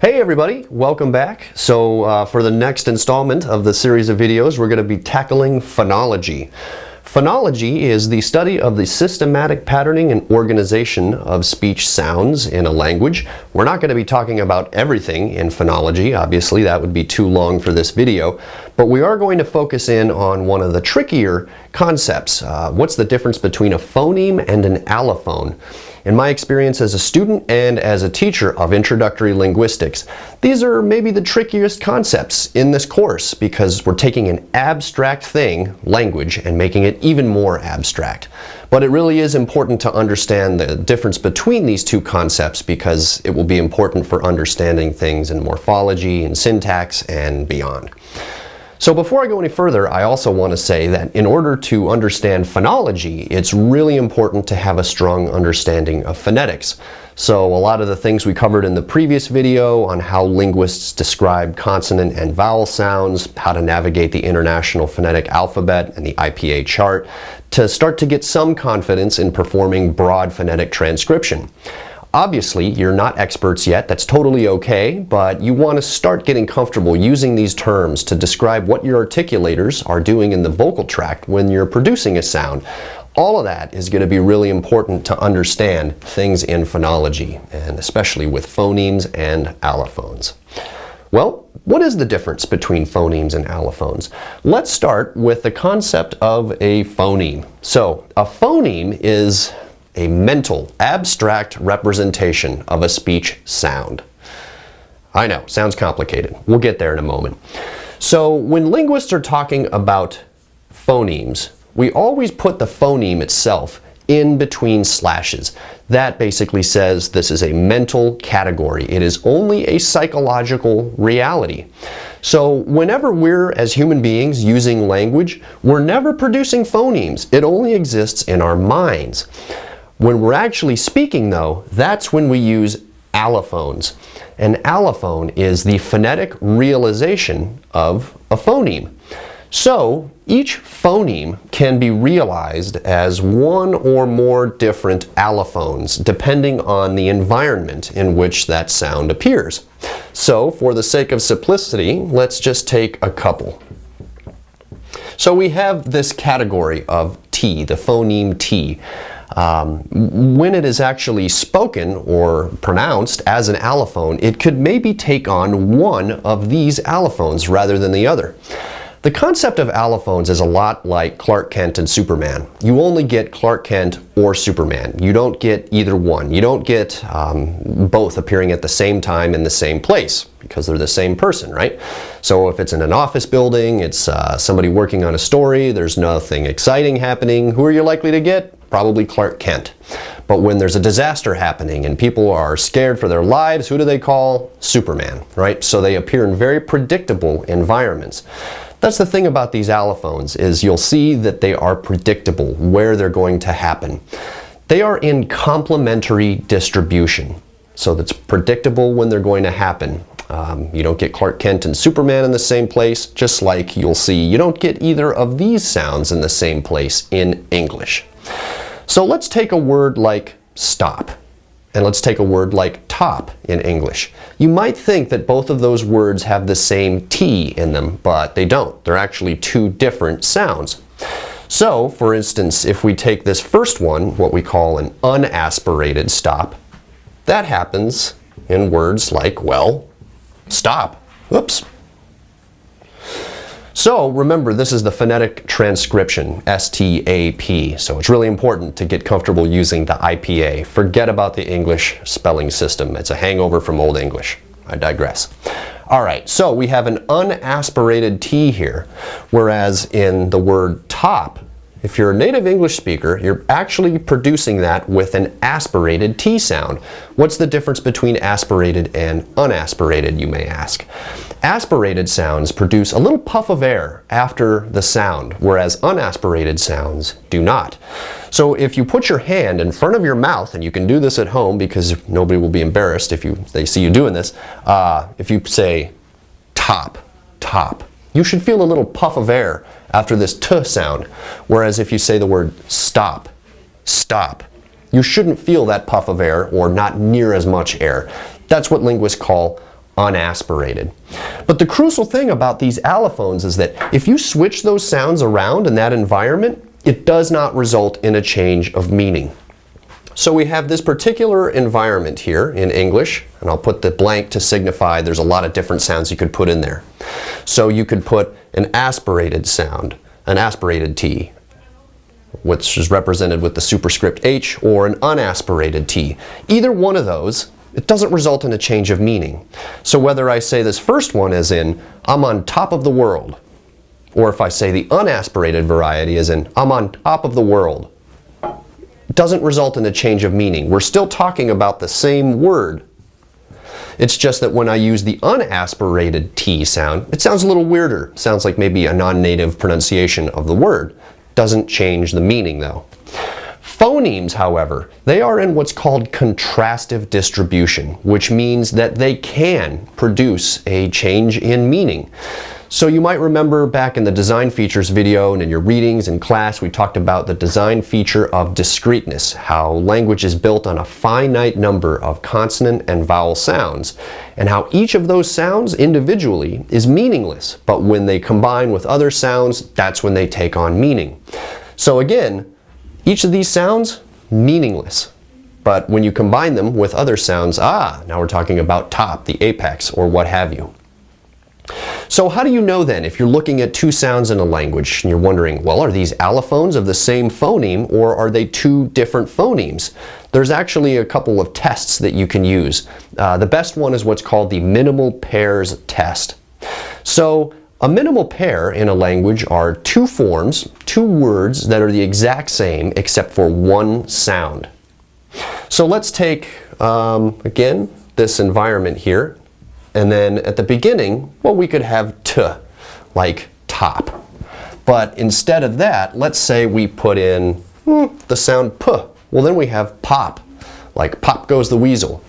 Hey everybody, welcome back. So uh, for the next installment of the series of videos, we're going to be tackling phonology. Phonology is the study of the systematic patterning and organization of speech sounds in a language. We're not going to be talking about everything in phonology, obviously that would be too long for this video, but we are going to focus in on one of the trickier concepts. Uh, what's the difference between a phoneme and an allophone? In my experience as a student and as a teacher of introductory linguistics, these are maybe the trickiest concepts in this course because we're taking an abstract thing, language, and making it even more abstract. But it really is important to understand the difference between these two concepts because it will be important for understanding things in morphology and syntax and beyond. So before I go any further, I also want to say that in order to understand phonology, it's really important to have a strong understanding of phonetics. So a lot of the things we covered in the previous video on how linguists describe consonant and vowel sounds, how to navigate the International Phonetic Alphabet and the IPA chart, to start to get some confidence in performing broad phonetic transcription. Obviously, you're not experts yet, that's totally okay, but you want to start getting comfortable using these terms to describe what your articulators are doing in the vocal tract when you're producing a sound. All of that is going to be really important to understand things in phonology, and especially with phonemes and allophones. Well, what is the difference between phonemes and allophones? Let's start with the concept of a phoneme. So, a phoneme is a mental, abstract representation of a speech sound. I know, sounds complicated. We'll get there in a moment. So when linguists are talking about phonemes, we always put the phoneme itself in between slashes. That basically says this is a mental category. It is only a psychological reality. So whenever we're, as human beings, using language, we're never producing phonemes. It only exists in our minds. When we're actually speaking though, that's when we use allophones. An allophone is the phonetic realization of a phoneme. So each phoneme can be realized as one or more different allophones depending on the environment in which that sound appears. So for the sake of simplicity, let's just take a couple. So we have this category of T, the phoneme T. Um, when it is actually spoken or pronounced as an allophone, it could maybe take on one of these allophones rather than the other. The concept of allophones is a lot like Clark Kent and Superman. You only get Clark Kent or Superman. You don't get either one. You don't get um, both appearing at the same time in the same place because they're the same person, right? So if it's in an office building, it's uh, somebody working on a story, there's nothing exciting happening, who are you likely to get? Probably Clark Kent. But when there's a disaster happening and people are scared for their lives, who do they call? Superman, right? So they appear in very predictable environments. That's the thing about these allophones is you'll see that they are predictable where they're going to happen. They are in complementary distribution. So that's predictable when they're going to happen. Um, you don't get Clark Kent and Superman in the same place, just like you'll see you don't get either of these sounds in the same place in English. So let's take a word like stop. And let's take a word like top in English. You might think that both of those words have the same T in them, but they don't. They're actually two different sounds. So, for instance, if we take this first one, what we call an unaspirated stop, that happens in words like, well, stop. Oops, so remember, this is the phonetic transcription, S-T-A-P. So it's really important to get comfortable using the IPA. Forget about the English spelling system. It's a hangover from Old English. I digress. All right, so we have an unaspirated T here, whereas in the word top, if you're a native English speaker, you're actually producing that with an aspirated T sound. What's the difference between aspirated and unaspirated, you may ask? Aspirated sounds produce a little puff of air after the sound, whereas unaspirated sounds do not. So if you put your hand in front of your mouth, and you can do this at home because nobody will be embarrassed if you they see you doing this, uh, if you say top, top, you should feel a little puff of air after this t sound. Whereas if you say the word stop, stop, you shouldn't feel that puff of air or not near as much air. That's what linguists call unaspirated. But the crucial thing about these allophones is that if you switch those sounds around in that environment, it does not result in a change of meaning. So we have this particular environment here in English, and I'll put the blank to signify there's a lot of different sounds you could put in there. So you could put an aspirated sound, an aspirated T, which is represented with the superscript H, or an unaspirated T. Either one of those, it doesn't result in a change of meaning. So whether I say this first one as in, I'm on top of the world, or if I say the unaspirated variety as in, I'm on top of the world, doesn't result in a change of meaning. We're still talking about the same word. It's just that when I use the unaspirated T sound, it sounds a little weirder. sounds like maybe a non-native pronunciation of the word. Doesn't change the meaning though. Phonemes, however, they are in what's called contrastive distribution, which means that they can produce a change in meaning. So you might remember back in the design features video and in your readings in class we talked about the design feature of discreteness, how language is built on a finite number of consonant and vowel sounds, and how each of those sounds individually is meaningless, but when they combine with other sounds, that's when they take on meaning. So again, each of these sounds, meaningless. But when you combine them with other sounds, ah, now we're talking about top, the apex, or what have you. So how do you know then if you're looking at two sounds in a language and you're wondering, well, are these allophones of the same phoneme or are they two different phonemes? There's actually a couple of tests that you can use. Uh, the best one is what's called the minimal pairs test. So a minimal pair in a language are two forms, two words that are the exact same except for one sound. So let's take, um, again, this environment here. And then at the beginning, well, we could have t, like top. But instead of that, let's say we put in hmm, the sound p. Well, then we have pop, like pop goes the weasel.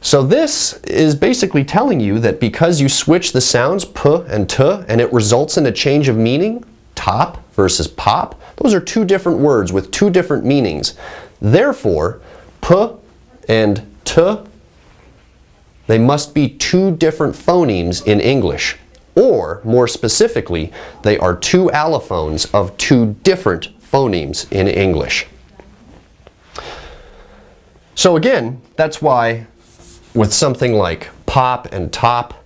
So this is basically telling you that because you switch the sounds p and t and it results in a change of meaning, top versus pop, those are two different words with two different meanings. Therefore, p and t they must be two different phonemes in English. Or, more specifically, they are two allophones of two different phonemes in English. So again, that's why with something like pop and top,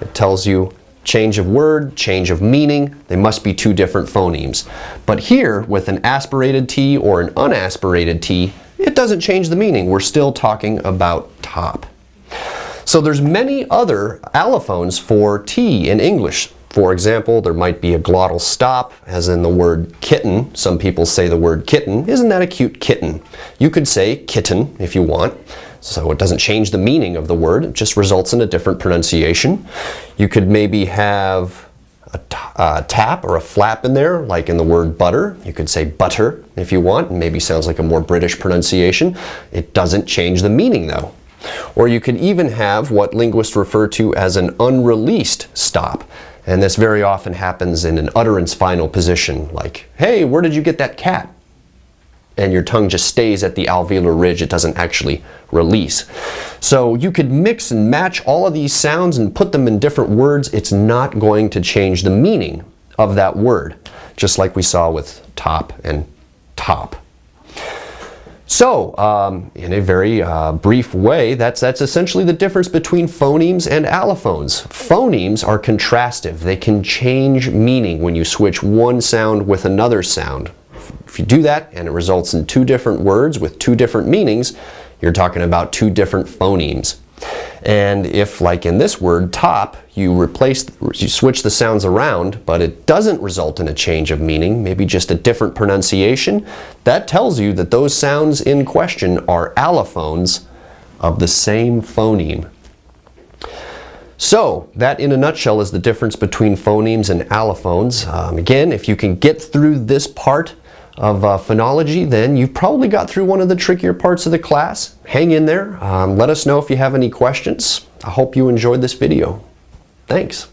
it tells you change of word, change of meaning, they must be two different phonemes. But here, with an aspirated T or an unaspirated T, it doesn't change the meaning. We're still talking about top. So there's many other allophones for T in English. For example, there might be a glottal stop, as in the word kitten. Some people say the word kitten. Isn't that a cute kitten? You could say kitten if you want. So it doesn't change the meaning of the word, it just results in a different pronunciation. You could maybe have a, a tap or a flap in there, like in the word butter. You could say butter if you want, maybe sounds like a more British pronunciation. It doesn't change the meaning though. Or you could even have what linguists refer to as an unreleased stop. And this very often happens in an utterance final position, like, hey, where did you get that cat? And your tongue just stays at the alveolar ridge, it doesn't actually release. So you could mix and match all of these sounds and put them in different words. It's not going to change the meaning of that word, just like we saw with top and top. So, um, in a very uh, brief way, that's, that's essentially the difference between phonemes and allophones. Phonemes are contrastive. They can change meaning when you switch one sound with another sound. If you do that and it results in two different words with two different meanings, you're talking about two different phonemes. And if, like in this word, top, you replace, you switch the sounds around, but it doesn't result in a change of meaning, maybe just a different pronunciation, that tells you that those sounds in question are allophones of the same phoneme. So, that in a nutshell is the difference between phonemes and allophones. Um, again, if you can get through this part, of uh, phonology, then you've probably got through one of the trickier parts of the class. Hang in there. Um, let us know if you have any questions. I hope you enjoyed this video. Thanks.